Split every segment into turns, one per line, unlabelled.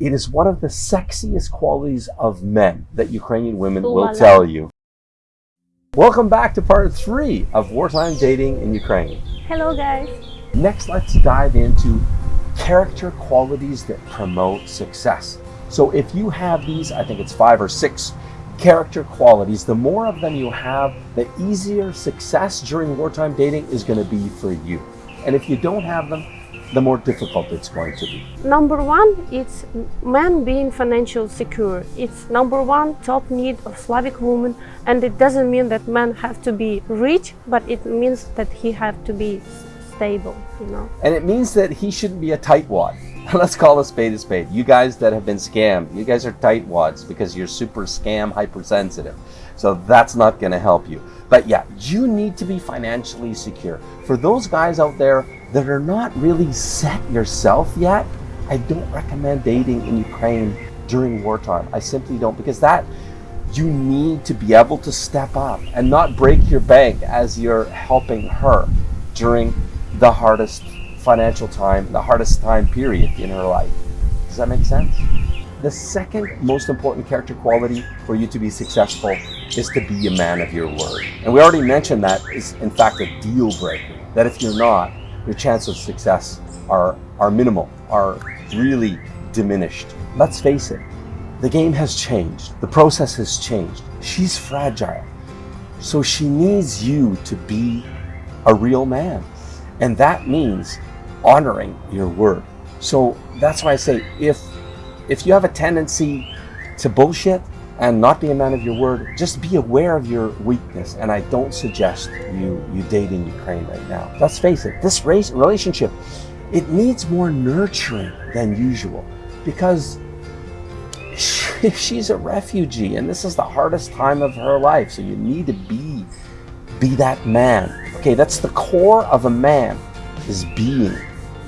It is one of the sexiest qualities of men that Ukrainian women will tell you. Welcome back to part three of wartime dating in Ukraine.
Hello guys.
Next, let's dive into character qualities that promote success. So, if you have these, I think it's five or six character qualities, the more of them you have, the easier success during wartime dating is going to be for you. And if you don't have them, the more difficult it's going to be.
Number one, it's men being financially secure. It's number one top need of Slavic woman, and it doesn't mean that men have to be rich, but it means that he have to be stable. You know.
And it means that he shouldn't be a tightwad. Let's call a spade a spade. You guys that have been scammed, you guys are tightwads because you're super scam hypersensitive. So that's not going to help you. But yeah, you need to be financially secure. For those guys out there that are not really set yourself yet, I don't recommend dating in Ukraine during wartime. I simply don't because that you need to be able to step up and not break your bank as you're helping her during the hardest financial time, the hardest time period in her life. Does that make sense? The second most important character quality for you to be successful is to be a man of your word. And we already mentioned that is in fact a deal breaker. That if you're not, your chance of success are, are minimal, are really diminished. Let's face it, the game has changed. The process has changed. She's fragile. So she needs you to be a real man. And that means honoring your word. So that's why I say if if you have a tendency to bullshit and not be a man of your word, just be aware of your weakness. And I don't suggest you you date in Ukraine right now. Let's face it, this race relationship, it needs more nurturing than usual because she, she's a refugee and this is the hardest time of her life. So you need to be be that man. Okay, that's the core of a man is being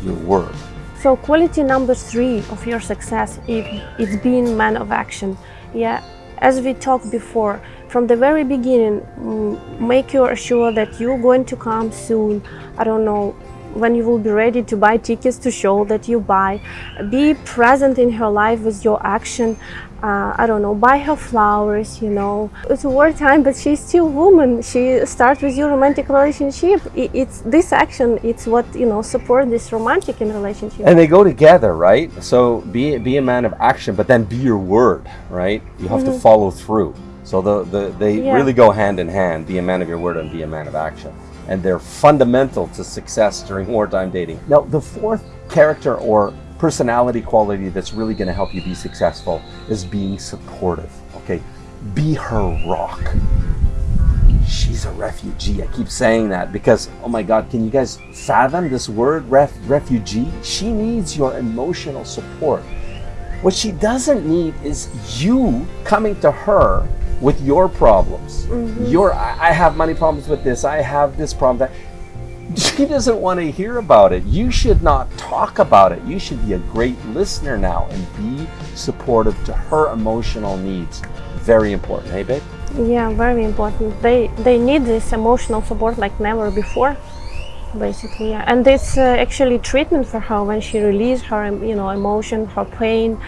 your word.
So quality number three of your success is it's being man of action. Yeah, as we talked before, from the very beginning, make you sure that you're going to come soon. I don't know when you will be ready to buy tickets to show that you buy. Be present in her life with your action. Uh, I don't know, buy her flowers. You know, it's wartime, but she's still a woman. She starts with your romantic relationship. I- It's this action. It's what you know support this romantic in relationship.
And they go together, right? So be be a man of action, but then be your word, right? You have to follow through. So the, the they
Yeah.
really go hand in hand. Be a man of your word and be a man of action. And they're fundamental to success during wartime dating. Now, the fourth character or personality quality that's really going to help you be successful is being supportive. Okay, be her rock she's a refugee. I keep saying that because, oh my God, can you guys fathom this word, ref, refugee? She needs your emotional support. What she doesn't need is you coming to her with your problems. Mm-hmm. Your, I I have money problems with this, I have this problem. That. She doesn't want to hear about it. You should not talk about it. You should be a great listener now and be supportive to her emotional needs. Very important. Hey, babe?
Yeah, very important. They they need this emotional support like never before, basically. Yeah. And it's uh, actually treatment for her when she releases her, you know, emotion, her pain,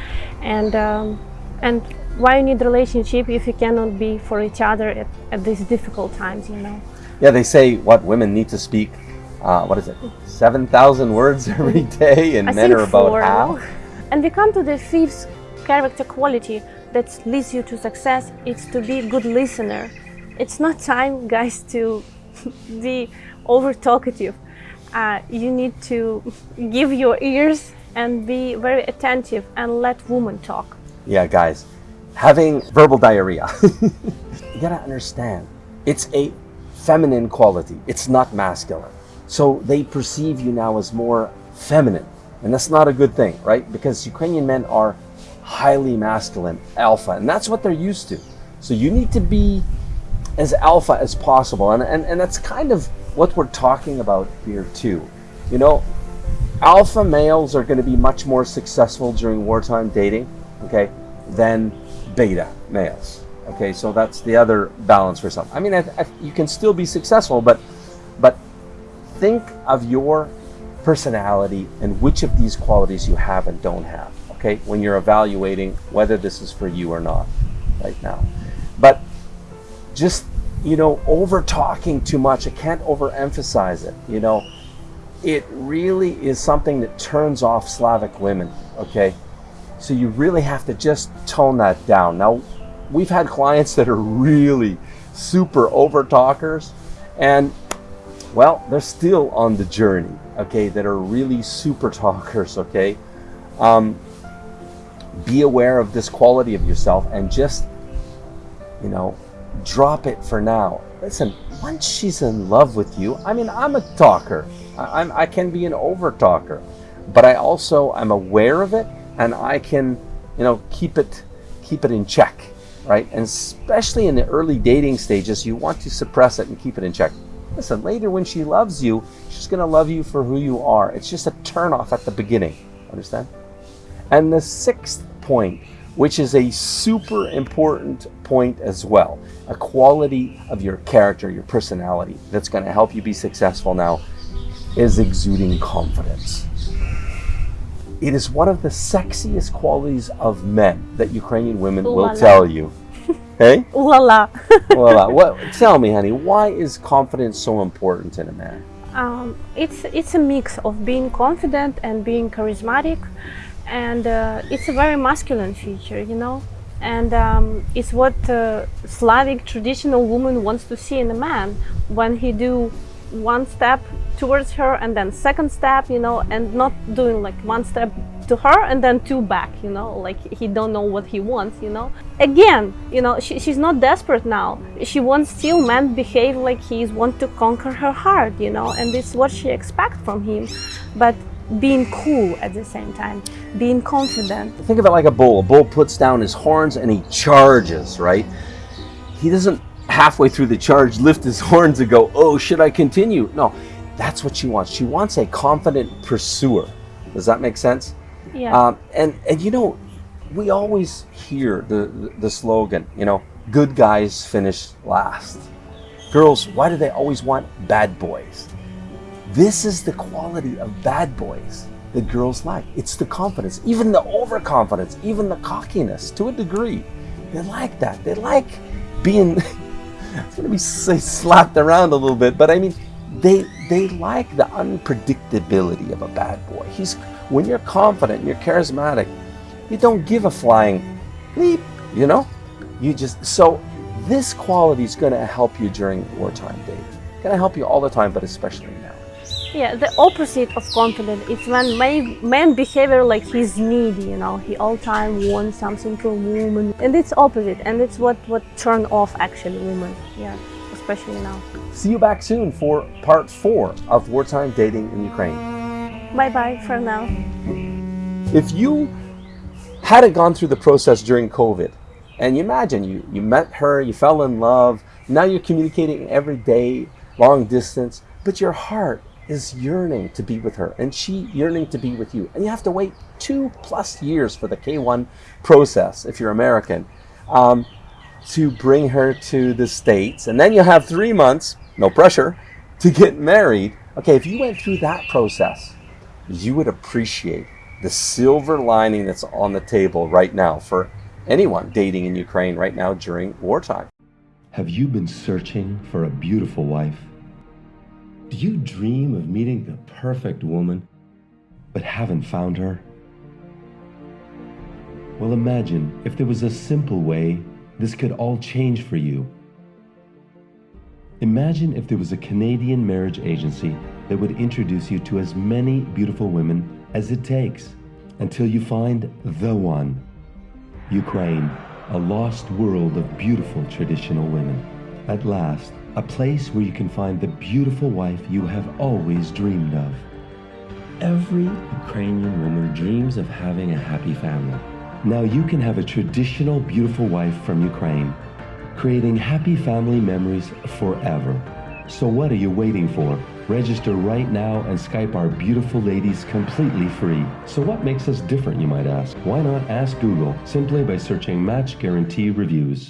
and um, and why you need relationship if you cannot be for each other at, at these difficult times, you know.
Yeah, they say what women need to speak. Uh, what is it? Seven thousand words every day, and
I
men are about
four,
half.
And we come to the fifth character quality that leads you to success. It's to be a good listener. It's not time, guys, to be over talkative. Uh, you need to give your ears and be very attentive and let women talk.
Yeah, guys, having verbal diarrhea. you gotta understand, it's a feminine quality. It's not masculine. So they perceive you now as more feminine, and that's not a good thing, right? Because Ukrainian men are highly masculine, alpha, and that's what they're used to. So you need to be as alpha as possible, and and, and that's kind of what we're talking about here too. You know, alpha males are going to be much more successful during wartime dating, okay, than beta males. Okay, so that's the other balance for some. I mean, I, I, you can still be successful, but but think of your personality and which of these qualities you have and don't have. okay, when you're evaluating whether this is for you or not right now. But just, you know, over talking too much, I can't overemphasize it, you know. It really is something that turns off Slavic women, okay? So you really have to just tone that down. Now, we've had clients that are really super over talkers and well, they're still on the journey, okay, that are really super talkers, okay? Um, be aware of this quality of yourself and just, you know, drop it for now. Listen, once she's in love with you, I mean, I'm a talker. I, I'm, I can be an over talker, but I also I'm aware of it and I can, you know, keep it, keep it in check, right? And especially in the early dating stages, you want to suppress it and keep it in check. Listen, later when she loves you, she's going to love you for who you are. It's just a turn off at the beginning. Understand? And the sixth point, which is a super important point as well, a quality of your character, your personality that's going to help you be successful now, is exuding confidence. It is one of the sexiest qualities of men that Ukrainian women
Ooh
will tell you. Hey?
La la.
well, uh, what, tell me, honey, why is confidence so important in a man?
um, it's it's a mix of being confident and being charismatic, and uh, it's a very masculine feature, you know. And um, it's what uh, Slavic traditional woman wants to see in a man when he do one step towards her and then second step, you know, and not doing like one step to her and then two back, you know, like he don't know what he wants, you know. Again, you know, she, she's not desperate now. She wants still man behave like he's want to conquer her heart, you know, and is what she expects from him. But being cool at the same time, being confident.
Think of it like a bull. A bull puts down his horns and he charges, right? He doesn't halfway through the charge lift his horns and go, oh, should I continue? No, that's what she wants. She wants a confident pursuer. Does that make sense?
Yeah.
Um, and, and you know, we always hear the, the, the slogan, you know, good guys finish last. Girls, why do they always want bad boys? This is the quality of bad boys that girls like. It's the confidence, even the overconfidence, even the cockiness to a degree. They like that. They like being, it's to be slapped around a little bit, but I mean, they they like the unpredictability of a bad boy. He's when you're confident, you're charismatic, you don't give a flying leap, you know? You just so this quality is going to help you during wartime dating. Going to help you all the time, but especially now.
Yeah, the opposite of confident is when man, man behavior like he's needy, you know, he all time wants something from woman, and it's opposite, and it's what what turn off actually women, yeah, especially now.
See you back soon for part four of wartime dating in Ukraine.
Bye bye for now.
If you hadn't gone through the process during COVID, and you imagine you, you met her, you fell in love, now you're communicating every day, long distance, but your heart is yearning to be with her and she yearning to be with you. And you have to wait two plus years for the K1 process if you're American um, to bring her to the States. And then you have three months, no pressure, to get married. Okay, if you went through that process, you would appreciate the silver lining that's on the table right now for anyone dating in Ukraine right now during wartime.
Have you been searching for a beautiful wife? Do you dream of meeting the perfect woman, but haven't found her? Well, imagine if there was a simple way this could all change for you. Imagine if there was a Canadian marriage agency that would introduce you to as many beautiful women as it takes until you find the one. Ukraine, a lost world of beautiful traditional women. At last, a place where you can find the beautiful wife you have always dreamed of. Every Ukrainian woman dreams of having a happy family. Now you can have a traditional beautiful wife from Ukraine, creating happy family memories forever. So what are you waiting for? Register right now and Skype our beautiful ladies completely free. So what makes us different, you might ask? Why not ask Google simply by searching Match Guarantee Reviews?